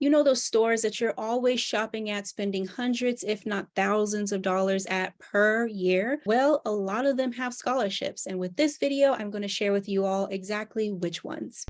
You know those stores that you're always shopping at, spending hundreds, if not thousands of dollars at per year? Well, a lot of them have scholarships. And with this video, I'm going to share with you all exactly which ones.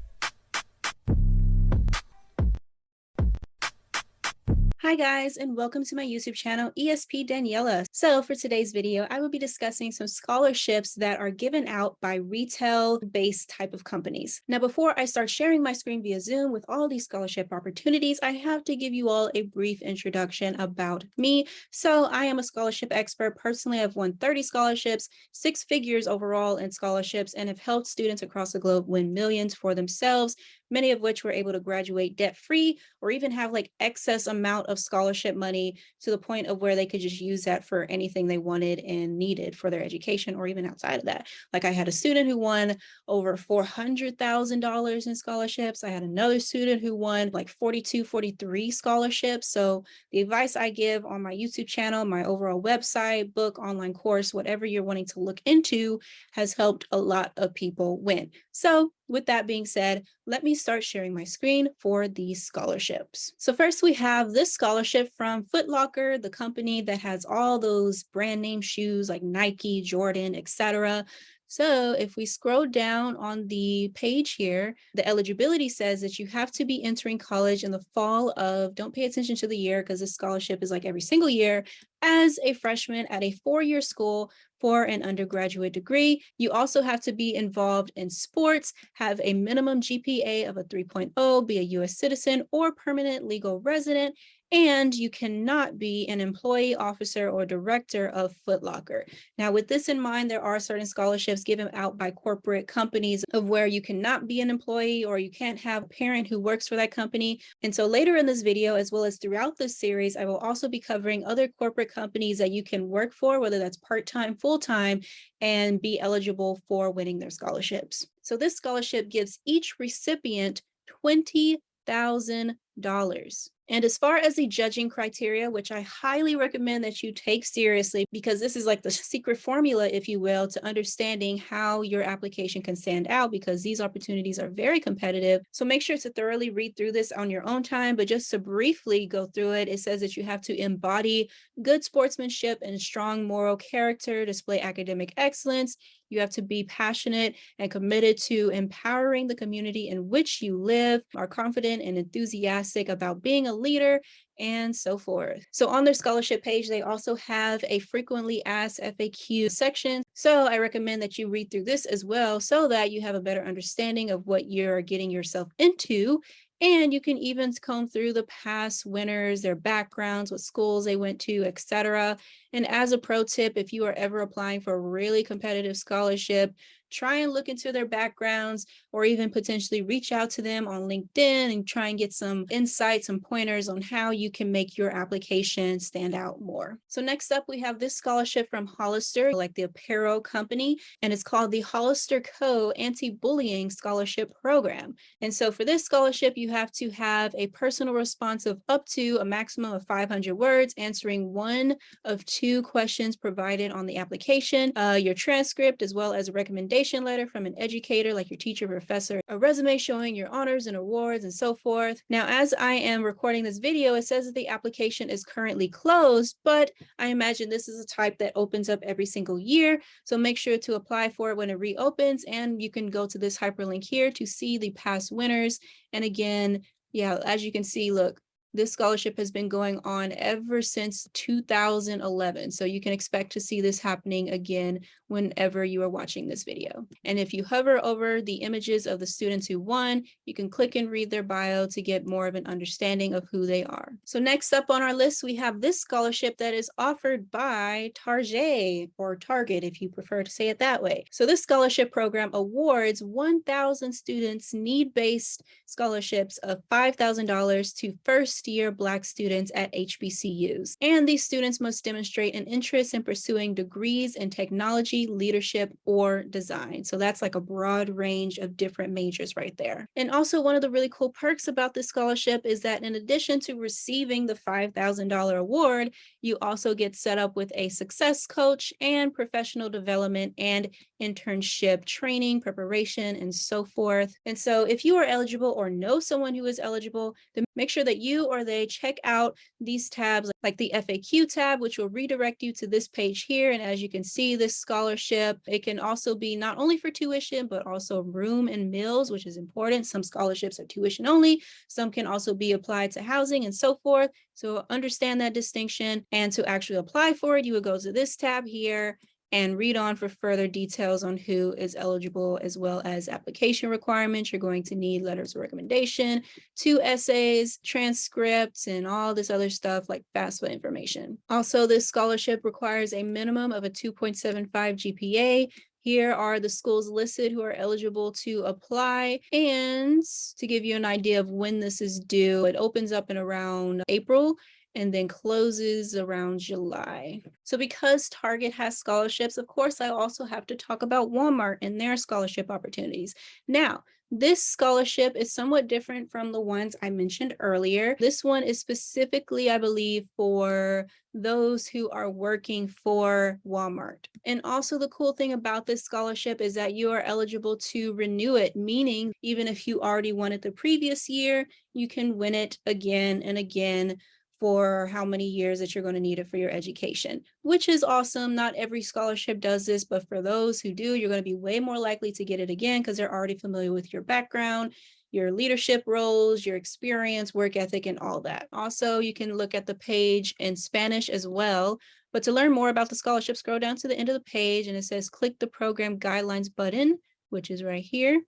Hi guys, and welcome to my YouTube channel, ESP Daniela. So for today's video, I will be discussing some scholarships that are given out by retail-based type of companies. Now, before I start sharing my screen via Zoom with all these scholarship opportunities, I have to give you all a brief introduction about me. So I am a scholarship expert. Personally, I've won 30 scholarships, six figures overall in scholarships, and have helped students across the globe win millions for themselves many of which were able to graduate debt free or even have like excess amount of scholarship money to the point of where they could just use that for anything they wanted and needed for their education or even outside of that. Like I had a student who won over $400,000 in scholarships. I had another student who won like 42, 43 scholarships. So the advice I give on my YouTube channel, my overall website, book, online course, whatever you're wanting to look into has helped a lot of people win. So with that being said, let me start sharing my screen for these scholarships. So first we have this scholarship from Foot Locker, the company that has all those brand name shoes like Nike, Jordan, etc. So if we scroll down on the page here, the eligibility says that you have to be entering college in the fall of, don't pay attention to the year because this scholarship is like every single year, as a freshman at a four-year school for an undergraduate degree. You also have to be involved in sports, have a minimum GPA of a 3.0, be a US citizen or permanent legal resident, and you cannot be an employee officer or director of Foot Locker. Now, with this in mind, there are certain scholarships given out by corporate companies of where you cannot be an employee or you can't have a parent who works for that company. And so later in this video, as well as throughout this series, I will also be covering other corporate companies that you can work for, whether that's part-time, full-time, and be eligible for winning their scholarships. So this scholarship gives each recipient $20,000. And as far as the judging criteria, which I highly recommend that you take seriously, because this is like the secret formula, if you will, to understanding how your application can stand out, because these opportunities are very competitive. So make sure to thoroughly read through this on your own time, but just to briefly go through it, it says that you have to embody good sportsmanship and strong moral character, display academic excellence, you have to be passionate and committed to empowering the community in which you live, are confident and enthusiastic about being a leader, and so forth. So on their scholarship page, they also have a frequently asked FAQ section. So I recommend that you read through this as well so that you have a better understanding of what you're getting yourself into and you can even comb through the past winners, their backgrounds, what schools they went to, etc. And as a pro tip, if you are ever applying for a really competitive scholarship, try and look into their backgrounds or even potentially reach out to them on LinkedIn and try and get some insights and pointers on how you can make your application stand out more. So next up, we have this scholarship from Hollister, like the apparel company, and it's called the Hollister Co. Anti-Bullying Scholarship Program. And so for this scholarship, you have to have a personal response of up to a maximum of 500 words, answering one of two questions provided on the application, uh, your transcript, as well as a recommendation letter from an educator like your teacher, professor, a resume showing your honors and awards and so forth. Now, as I am recording this video, it says that the application is currently closed, but I imagine this is a type that opens up every single year. So make sure to apply for it when it reopens and you can go to this hyperlink here to see the past winners. And again, yeah, as you can see, look, this scholarship has been going on ever since 2011. So you can expect to see this happening again whenever you are watching this video. And if you hover over the images of the students who won, you can click and read their bio to get more of an understanding of who they are. So next up on our list, we have this scholarship that is offered by Target or Target, if you prefer to say it that way. So this scholarship program awards 1,000 students need-based scholarships of $5,000 to first first-year Black students at HBCUs. And these students must demonstrate an interest in pursuing degrees in technology technology, leadership, or design. So that's like a broad range of different majors right there. And also one of the really cool perks about this scholarship is that in addition to receiving the $5,000 award, you also get set up with a success coach and professional development and internship training, preparation, and so forth. And so if you are eligible or know someone who is eligible, then make sure that you or they check out these tabs like the FAQ tab, which will redirect you to this page here. And as you can see, this scholarship, it can also be not only for tuition, but also room and meals, which is important. Some scholarships are tuition only. Some can also be applied to housing and so forth. So understand that distinction and to actually apply for it, you would go to this tab here and read on for further details on who is eligible as well as application requirements. You're going to need letters of recommendation, two essays, transcripts, and all this other stuff like FAFSA information. Also, this scholarship requires a minimum of a 2.75 GPA. Here are the schools listed who are eligible to apply. And to give you an idea of when this is due, it opens up in around April and then closes around July. So because Target has scholarships, of course, I also have to talk about Walmart and their scholarship opportunities. Now, this scholarship is somewhat different from the ones I mentioned earlier. This one is specifically, I believe, for those who are working for Walmart. And also the cool thing about this scholarship is that you are eligible to renew it, meaning even if you already won it the previous year, you can win it again and again for how many years that you're going to need it for your education, which is awesome. Not every scholarship does this, but for those who do, you're going to be way more likely to get it again because they're already familiar with your background, your leadership roles, your experience, work ethic, and all that. Also, you can look at the page in Spanish as well. But to learn more about the scholarship, scroll down to the end of the page and it says click the program guidelines button, which is right here.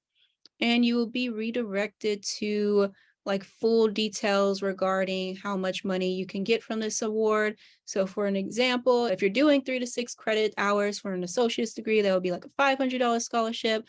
And you will be redirected to like full details regarding how much money you can get from this award. So for an example, if you're doing three to six credit hours for an associate's degree, that would be like a $500 scholarship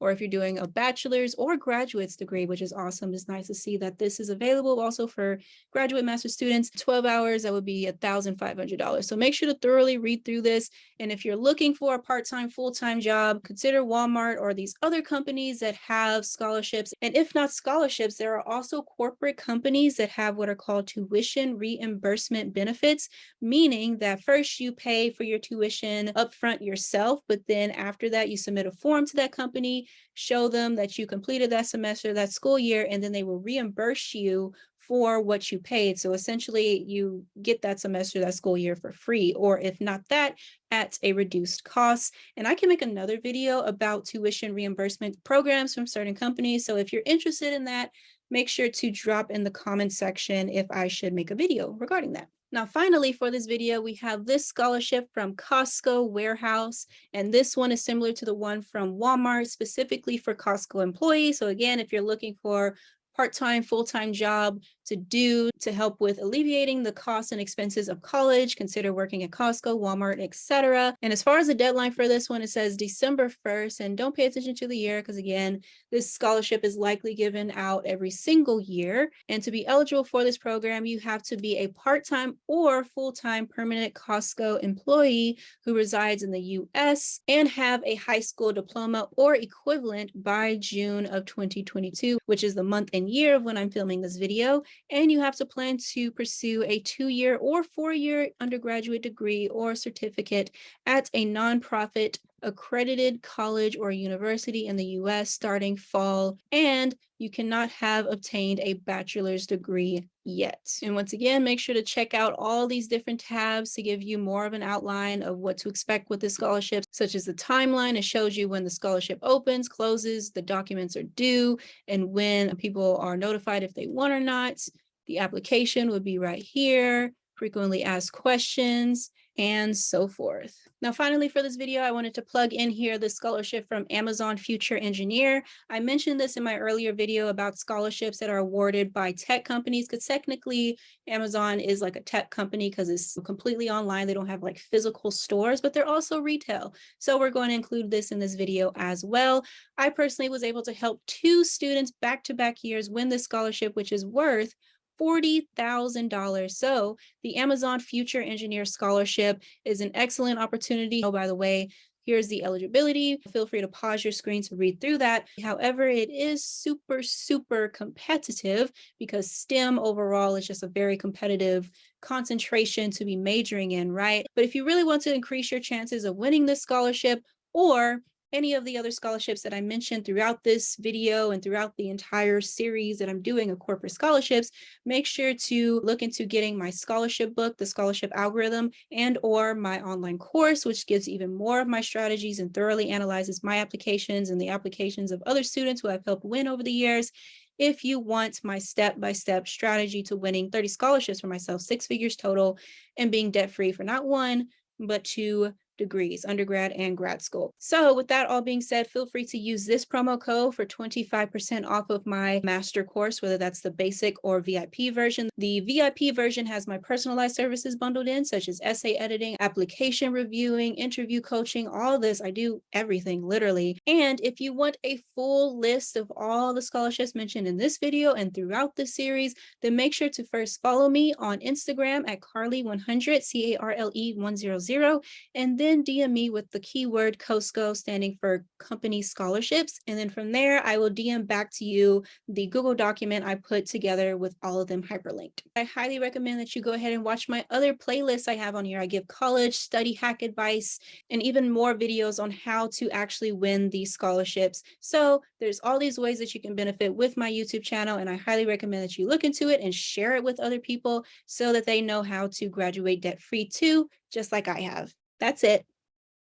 or if you're doing a bachelor's or graduate's degree, which is awesome. It's nice to see that this is available also for graduate master students. 12 hours, that would be $1,500. So make sure to thoroughly read through this. And if you're looking for a part-time, full-time job, consider Walmart or these other companies that have scholarships. And if not scholarships, there are also corporate companies that have what are called tuition reimbursement benefits, meaning that first you pay for your tuition upfront yourself, but then after that you submit a form to that company show them that you completed that semester, that school year, and then they will reimburse you for what you paid. So essentially you get that semester, that school year for free, or if not that, at a reduced cost. And I can make another video about tuition reimbursement programs from certain companies. So if you're interested in that, make sure to drop in the comment section if I should make a video regarding that. Now, finally, for this video, we have this scholarship from Costco Warehouse, and this one is similar to the one from Walmart, specifically for Costco employees. So again, if you're looking for part-time, full-time job to do to help with alleviating the costs and expenses of college, consider working at Costco, Walmart, etc. And as far as the deadline for this one, it says December 1st, and don't pay attention to the year because again, this scholarship is likely given out every single year. And to be eligible for this program, you have to be a part-time or full-time permanent Costco employee who resides in the US and have a high school diploma or equivalent by June of 2022, which is the month and year of when I'm filming this video and you have to plan to pursue a two-year or four-year undergraduate degree or certificate at a nonprofit accredited college or university in the US starting fall, and you cannot have obtained a bachelor's degree yet. And once again, make sure to check out all these different tabs to give you more of an outline of what to expect with the scholarship, such as the timeline. It shows you when the scholarship opens, closes, the documents are due, and when people are notified if they won or not. The application would be right here, frequently asked questions, and so forth. Now, finally, for this video, I wanted to plug in here the scholarship from Amazon Future Engineer. I mentioned this in my earlier video about scholarships that are awarded by tech companies, because technically Amazon is like a tech company because it's completely online. They don't have like physical stores, but they're also retail. So we're going to include this in this video as well. I personally was able to help two students back-to-back -back years win this scholarship, which is worth $40,000. So the Amazon Future Engineer Scholarship is an excellent opportunity. Oh, by the way, here's the eligibility. Feel free to pause your screen to read through that. However, it is super, super competitive because STEM overall is just a very competitive concentration to be majoring in, right? But if you really want to increase your chances of winning this scholarship or any of the other scholarships that I mentioned throughout this video and throughout the entire series that I'm doing of corporate scholarships, make sure to look into getting my scholarship book, the scholarship algorithm, and or my online course, which gives even more of my strategies and thoroughly analyzes my applications and the applications of other students who I've helped win over the years. If you want my step-by-step -step strategy to winning 30 scholarships for myself, six figures total, and being debt-free for not one, but two degrees, undergrad and grad school. So with that all being said, feel free to use this promo code for 25% off of my master course, whether that's the basic or VIP version. The VIP version has my personalized services bundled in, such as essay editing, application reviewing, interview coaching, all this. I do everything literally. And if you want a full list of all the scholarships mentioned in this video and throughout the series, then make sure to first follow me on Instagram at Carly100, C-A-R-L-E 100, and then then DM me with the keyword COSCO standing for company scholarships. And then from there, I will DM back to you the Google document I put together with all of them hyperlinked. I highly recommend that you go ahead and watch my other playlists I have on here. I give college study hack advice and even more videos on how to actually win these scholarships. So there's all these ways that you can benefit with my YouTube channel. And I highly recommend that you look into it and share it with other people so that they know how to graduate debt free too, just like I have. That's it.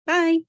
Bye.